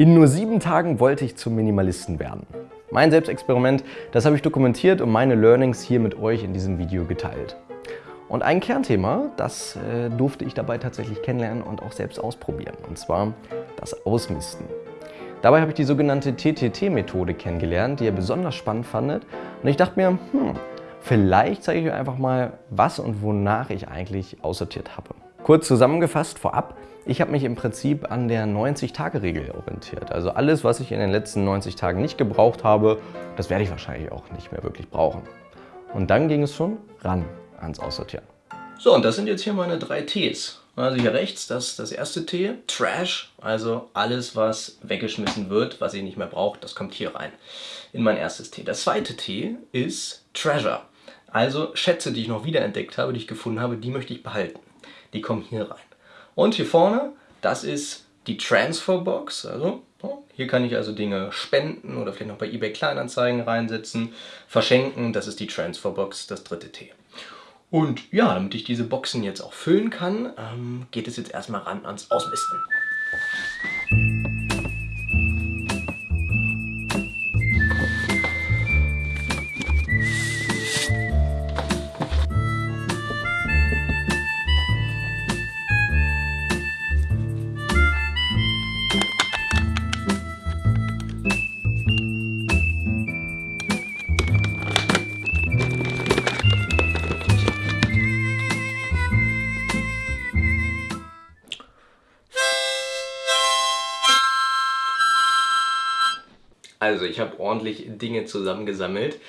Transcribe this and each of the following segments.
In nur sieben Tagen wollte ich zum Minimalisten werden. Mein Selbstexperiment, das habe ich dokumentiert und meine Learnings hier mit euch in diesem Video geteilt. Und ein Kernthema, das äh, durfte ich dabei tatsächlich kennenlernen und auch selbst ausprobieren, und zwar das Ausmisten. Dabei habe ich die sogenannte TTT-Methode kennengelernt, die ihr besonders spannend fandet. Und ich dachte mir, hm, vielleicht zeige ich euch einfach mal, was und wonach ich eigentlich aussortiert habe. Kurz zusammengefasst vorab, ich habe mich im Prinzip an der 90-Tage-Regel orientiert. Also alles, was ich in den letzten 90 Tagen nicht gebraucht habe, das werde ich wahrscheinlich auch nicht mehr wirklich brauchen. Und dann ging es schon ran ans Aussortieren. So, und das sind jetzt hier meine drei Ts. Also hier rechts, das ist das erste T, Trash, also alles, was weggeschmissen wird, was ich nicht mehr brauche, das kommt hier rein in mein erstes T. Das zweite T ist Treasure, also Schätze, die ich noch wiederentdeckt habe, die ich gefunden habe, die möchte ich behalten. Die kommen hier rein. Und hier vorne, das ist die Transferbox. Also hier kann ich also Dinge spenden oder vielleicht noch bei eBay Kleinanzeigen reinsetzen, verschenken. Das ist die Transferbox, das dritte T. Und ja, damit ich diese Boxen jetzt auch füllen kann, ähm, geht es jetzt erstmal ran ans Ausmisten. Also ich habe ordentlich Dinge zusammengesammelt,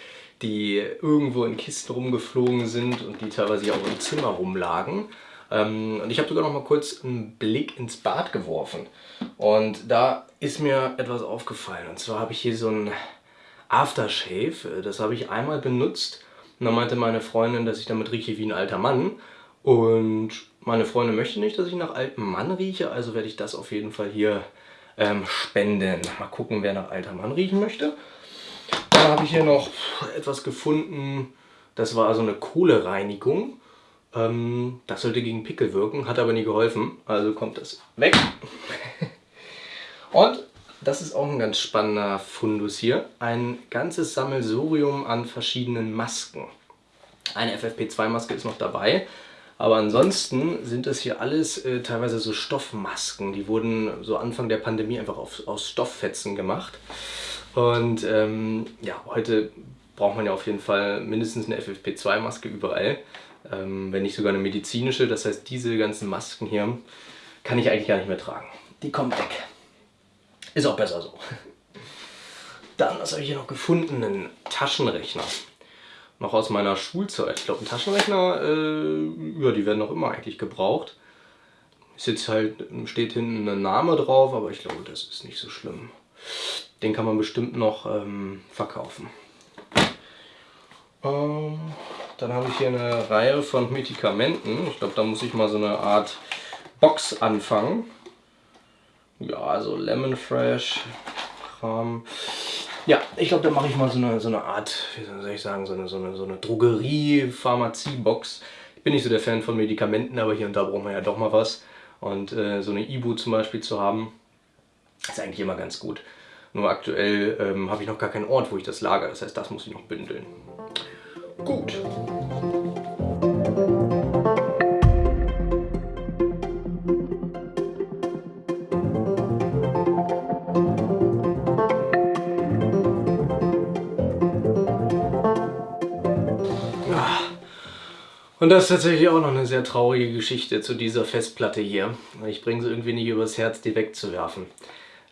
die irgendwo in Kisten rumgeflogen sind und die teilweise auch im Zimmer rumlagen. Ähm, und ich habe sogar noch mal kurz einen Blick ins Bad geworfen. Und da ist mir etwas aufgefallen. Und zwar habe ich hier so ein Aftershave. Das habe ich einmal benutzt. Und dann meinte meine Freundin, dass ich damit rieche wie ein alter Mann. Und meine Freundin möchte nicht, dass ich nach altem Mann rieche. Also werde ich das auf jeden Fall hier ähm, spenden. Mal gucken, wer nach alter Mann riechen möchte. Dann habe ich hier noch etwas gefunden, das war so eine Kohlereinigung. Ähm, das sollte gegen Pickel wirken, hat aber nie geholfen, also kommt das weg. Und das ist auch ein ganz spannender Fundus hier. Ein ganzes Sammelsurium an verschiedenen Masken. Eine FFP2-Maske ist noch dabei. Aber ansonsten sind das hier alles äh, teilweise so Stoffmasken. Die wurden so Anfang der Pandemie einfach auf, aus Stofffetzen gemacht. Und ähm, ja, heute braucht man ja auf jeden Fall mindestens eine FFP2-Maske überall. Ähm, wenn nicht sogar eine medizinische. Das heißt, diese ganzen Masken hier kann ich eigentlich gar nicht mehr tragen. Die kommen weg. Ist auch besser so. Dann, was habe ich hier noch gefunden? Einen Taschenrechner noch aus meiner Schulzeit. Ich glaube, ein Taschenrechner, äh, ja, die werden noch immer eigentlich gebraucht. Ist jetzt halt, steht hinten ein Name drauf, aber ich glaube, das ist nicht so schlimm. Den kann man bestimmt noch ähm, verkaufen. Ähm, dann habe ich hier eine Reihe von Medikamenten. Ich glaube, da muss ich mal so eine Art Box anfangen. Ja, also Lemon Fresh, Kram. Ja, ich glaube, da mache ich mal so eine, so eine Art, wie soll ich sagen, so eine, so eine, so eine Drogerie-Pharmazie-Box. Ich bin nicht so der Fan von Medikamenten, aber hier und da braucht man ja doch mal was. Und äh, so eine Ibu zum Beispiel zu haben, ist eigentlich immer ganz gut. Nur aktuell ähm, habe ich noch gar keinen Ort, wo ich das lagere. Das heißt, das muss ich noch bündeln. Gut. Und das ist tatsächlich auch noch eine sehr traurige Geschichte zu dieser Festplatte hier. Ich bringe sie irgendwie nicht übers Herz, die wegzuwerfen.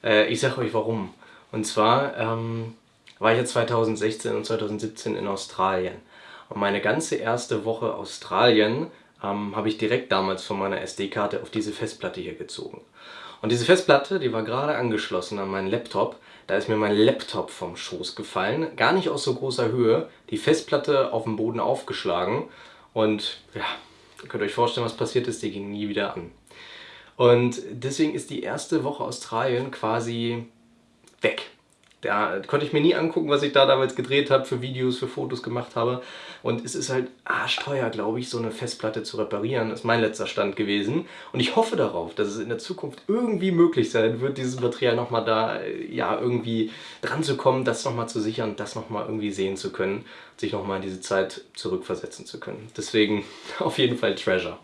Äh, ich sage euch warum. Und zwar ähm, war ich ja 2016 und 2017 in Australien. Und meine ganze erste Woche Australien ähm, habe ich direkt damals von meiner SD-Karte auf diese Festplatte hier gezogen. Und diese Festplatte, die war gerade angeschlossen an meinen Laptop. Da ist mir mein Laptop vom Schoß gefallen. Gar nicht aus so großer Höhe. Die Festplatte auf dem Boden aufgeschlagen und ja, ihr könnt euch vorstellen, was passiert ist, die ging nie wieder an. Und deswegen ist die erste Woche Australien quasi weg. Ja, konnte ich mir nie angucken, was ich da damals gedreht habe, für Videos, für Fotos gemacht habe. Und es ist halt arschteuer, glaube ich, so eine Festplatte zu reparieren. Das ist mein letzter Stand gewesen. Und ich hoffe darauf, dass es in der Zukunft irgendwie möglich sein wird, dieses Material nochmal da ja, irgendwie dran zu kommen, das nochmal zu sichern, das nochmal irgendwie sehen zu können, sich nochmal in diese Zeit zurückversetzen zu können. Deswegen auf jeden Fall Treasure.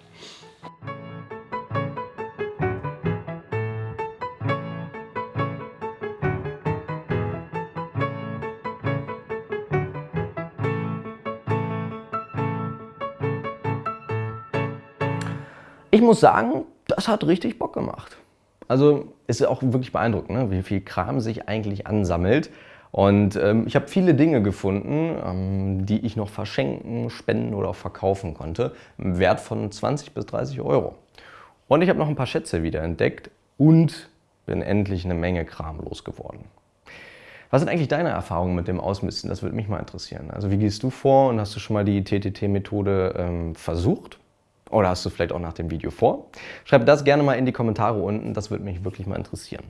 Ich muss sagen, das hat richtig Bock gemacht. Also ist auch wirklich beeindruckend, ne? wie viel Kram sich eigentlich ansammelt. Und ähm, ich habe viele Dinge gefunden, ähm, die ich noch verschenken, spenden oder auch verkaufen konnte, im Wert von 20 bis 30 Euro. Und ich habe noch ein paar Schätze wieder entdeckt und bin endlich eine Menge Kram losgeworden. Was sind eigentlich deine Erfahrungen mit dem Ausmisten? Das würde mich mal interessieren. Also wie gehst du vor und hast du schon mal die TTT-Methode ähm, versucht? Oder hast du vielleicht auch nach dem Video vor? Schreib das gerne mal in die Kommentare unten, das würde mich wirklich mal interessieren.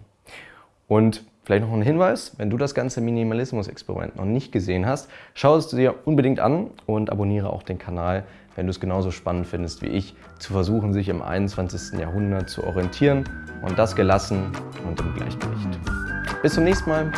Und vielleicht noch ein Hinweis, wenn du das ganze Minimalismus-Experiment noch nicht gesehen hast, schau es dir unbedingt an und abonniere auch den Kanal, wenn du es genauso spannend findest wie ich, zu versuchen, sich im 21. Jahrhundert zu orientieren und das gelassen und im Gleichgewicht. Bis zum nächsten Mal.